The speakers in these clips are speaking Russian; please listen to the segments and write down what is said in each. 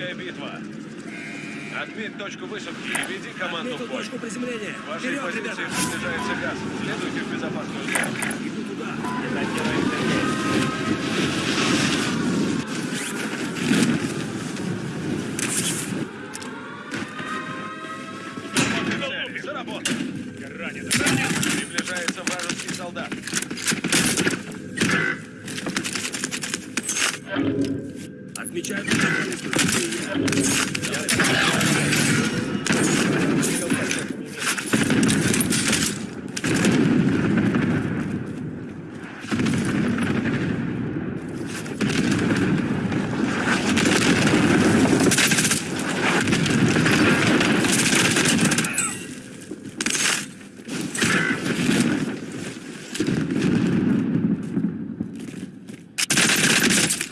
Вражеская битва. Отметь точку высадки и веди команду в Отметил бой. точку приземления. Вашей Вперед, позиции ребята! приближается газ. Следуйте в безопасную зону. Иду туда. Цель. За работу. Ранен, ранен! Приближается вражеский солдат. Отмечаю точку приземления.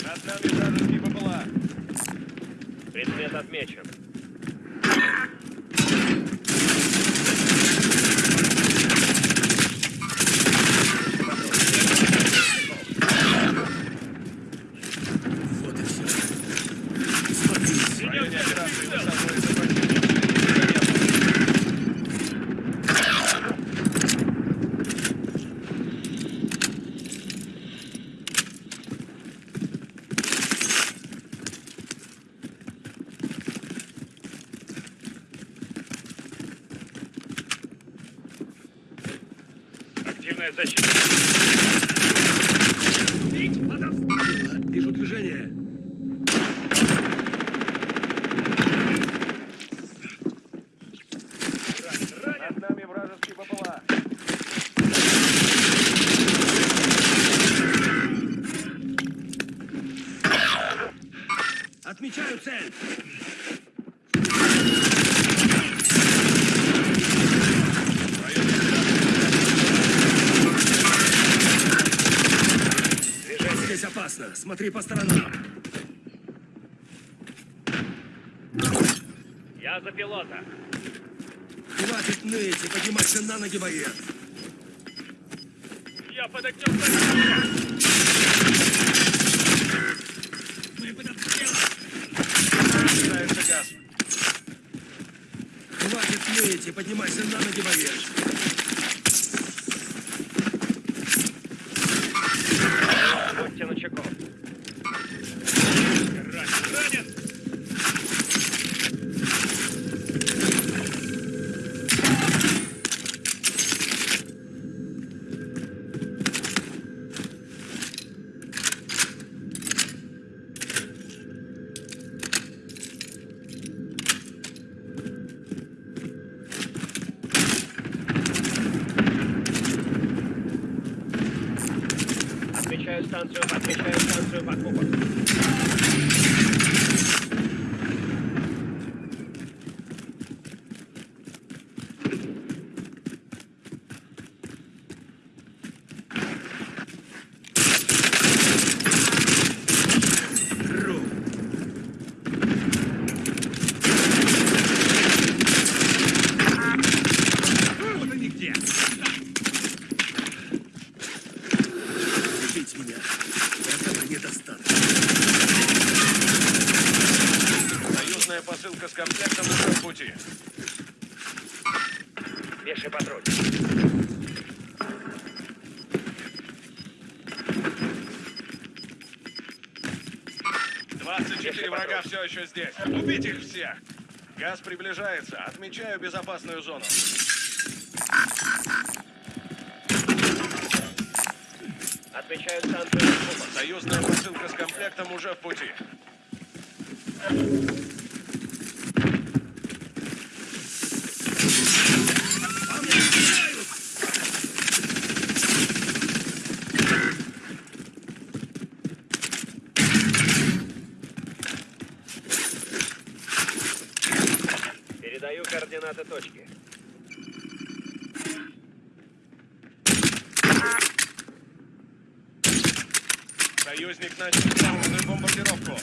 Над нами вражеский БПЛА. Предмет отмечен. Вот и все. Смотри, В районе операции высаживается противник. Защита. вижу движение. Отмечаю цель. Движение. Смотри по сторонам. Я за пилота. Хватит ныть и поднимайся на ноги, боец. Я под огнем противника. Приближается газ. Хватит ныть и поднимайся на ноги, боец. Будьте начеку. Ранен, ранен! Отмечаю станцию, отмечаю станцию покупок. Ру. Вот они где. Убить меня. Этого недостаточно. Союзная посылка с комплектом уже в пути. 24 врага все еще здесь. Убить их всех. Газ приближается. Отмечаю безопасную зону. Отмечаю станцию. Союзная посылка с комплектом уже в пути. Передаю координаты точки. Союзник начал главную бомбардировку.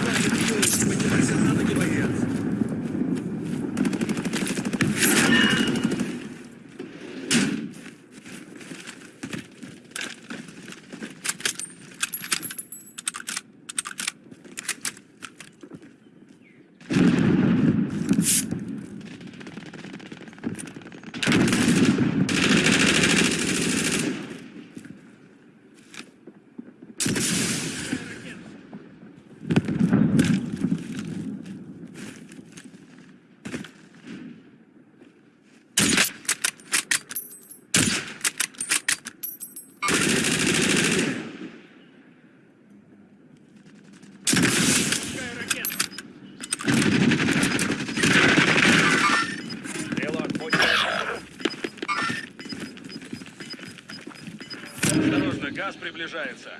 Хватит ныть и поднимайся на ноги, боец. Газ приближается.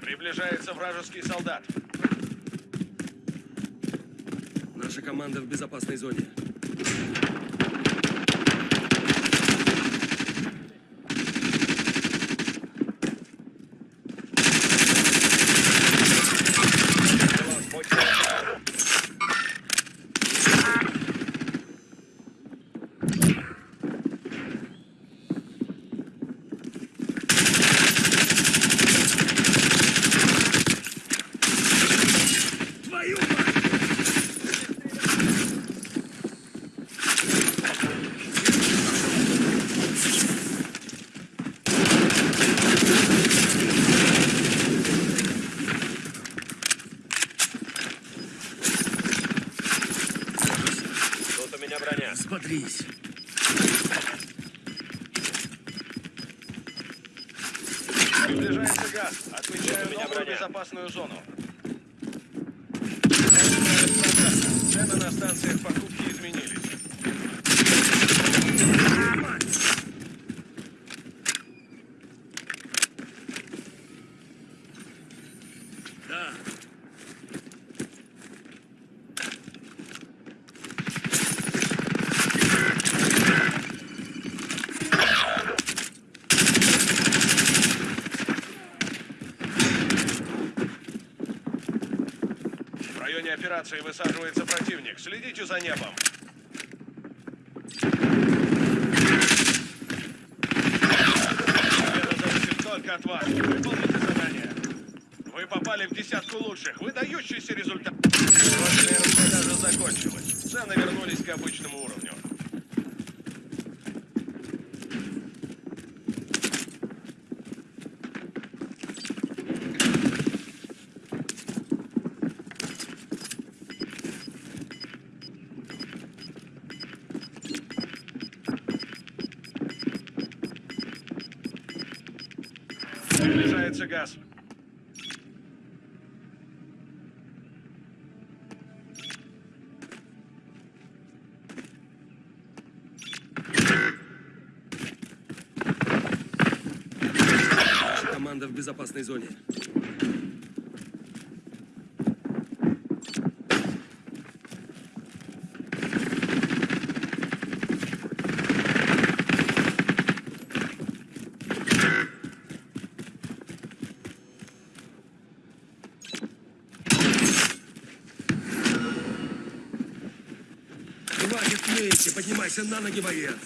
Приближается вражеский солдат. Наша команда в безопасной зоне. Меня броня. Смотрись. Приближается газ. Отмечаю новую броня. безопасную зону. Цены на станциях покупки операции высаживается противник. Следите за небом. Победа зависит только от вас. Выполните задание. Вы попали в десятку лучших. Выдающийся результат. Срочная распродажа закончилась. Цены вернулись к обычному уровню. Приближается газ. Команда в безопасной зоне. Ныть, поднимайся на ноги, боец!